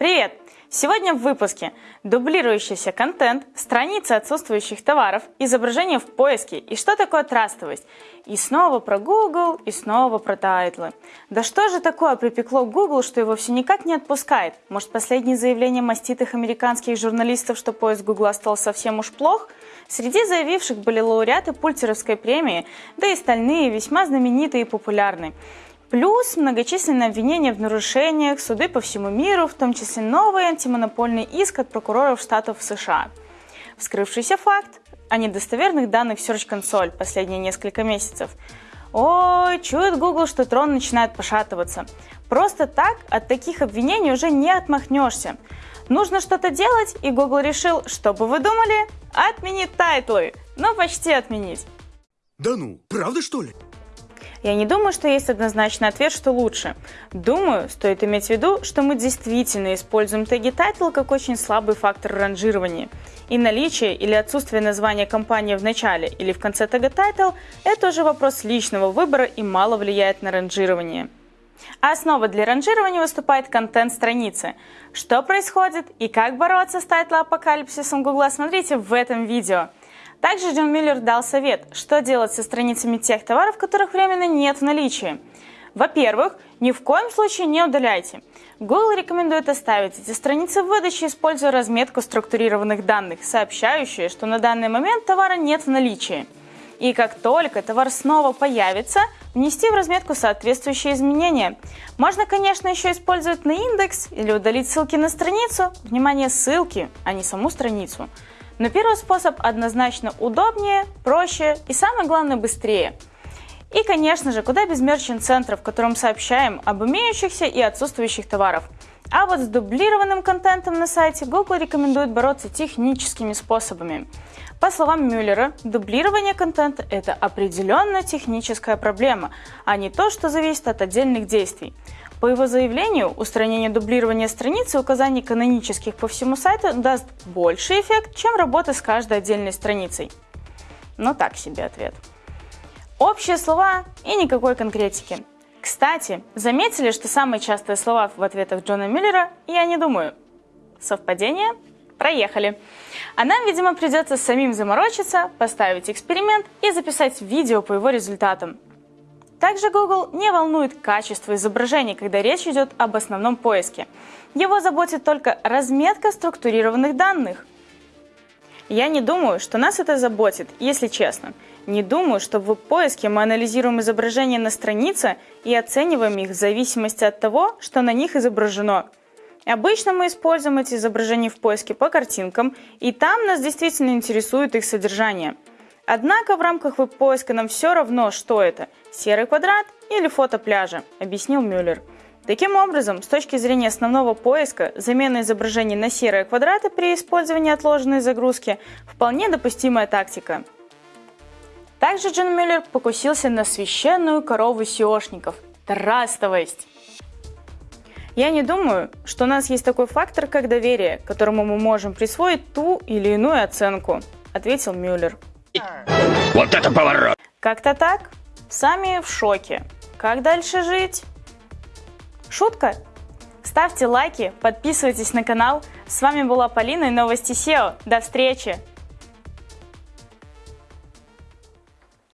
Привет! Сегодня в выпуске дублирующийся контент, страницы отсутствующих товаров, изображения в поиске и что такое трастовость. И снова про Google, и снова про тайтлы. Да что же такое припекло Google, что его все никак не отпускает? Может последние заявления маститых американских журналистов, что поиск Google стал совсем уж плох? Среди заявивших были лауреаты Пулитцеровской премии, да и остальные весьма знаменитые и популярные. Плюс многочисленные обвинения в нарушениях, суды по всему миру, в том числе новый антимонопольный иск от прокуроров штатов США. Вскрывшийся факт о недостоверных данных Search Console последние несколько месяцев. Ой, чует Google, что трон начинает пошатываться. Просто так от таких обвинений уже не отмахнешься. Нужно что-то делать, и Google решил, что бы вы думали, отменить тайтлы. Ну, почти отменить. Да ну, правда что ли? Я не думаю, что есть однозначный ответ, что лучше. Думаю, стоит иметь в виду, что мы действительно используем теги title как очень слабый фактор ранжирования. И наличие или отсутствие названия компании в начале или в конце тега title – это уже вопрос личного выбора и мало влияет на ранжирование. А основой для ранжирования выступает контент страницы. Что происходит и как бороться с title-апокалипсисом Гугла, смотрите в этом видео. Также Джон Миллер дал совет, что делать со страницами тех товаров, которых временно нет в наличии. Во-первых, ни в коем случае не удаляйте. Google рекомендует оставить эти страницы в выдаче, используя разметку структурированных данных, сообщающие, что на данный момент товара нет в наличии. И как только товар снова появится, внести в разметку соответствующие изменения. Можно, конечно, еще использовать на индекс или удалить ссылки на страницу. Внимание, ссылки, а не саму страницу. Но первый способ однозначно удобнее, проще и самое главное быстрее. И, конечно же, куда без мерчант-центра, в котором сообщаем об имеющихся и отсутствующих товаров. А вот с дублированным контентом на сайте Google рекомендует бороться техническими способами. По словам Мюллера, дублирование контента – это определенно техническая проблема, а не то, что зависит от отдельных действий. По его заявлению, устранение дублирования страницы и указаний канонических по всему сайту даст больший эффект, чем работа с каждой отдельной страницей. Но так себе ответ. Общие слова и никакой конкретики. Кстати, заметили, что самые частые слова в ответах Джона Миллера «я не думаю». Совпадение? Проехали. А нам, видимо, придется самим заморочиться, поставить эксперимент и записать видео по его результатам. Также Google не волнует качество изображений, когда речь идет об основном поиске. Его заботит только разметка структурированных данных. Я не думаю, что нас это заботит, если честно. Не думаю, что в поиске мы анализируем изображения на странице и оцениваем их в зависимости от того, что на них изображено. Обычно мы используем эти изображения в поиске по картинкам, и там нас действительно интересует их содержание – Однако в рамках веб-поиска нам все равно, что это – серый квадрат или фото пляжа, объяснил Мюллер. Таким образом, с точки зрения основного поиска, замена изображений на серые квадраты при использовании отложенной загрузки – вполне допустимая тактика. Также Джон Мюллер покусился на священную корову SEOшников – трастовость. Я не думаю, что у нас есть такой фактор, как доверие, которому мы можем присвоить ту или иную оценку, ответил Мюллер. Вот это поворот! Как-то так. Сами в шоке. Как дальше жить? Шутка? Ставьте лайки, подписывайтесь на канал. С вами была Полина и Новости SEO. До встречи!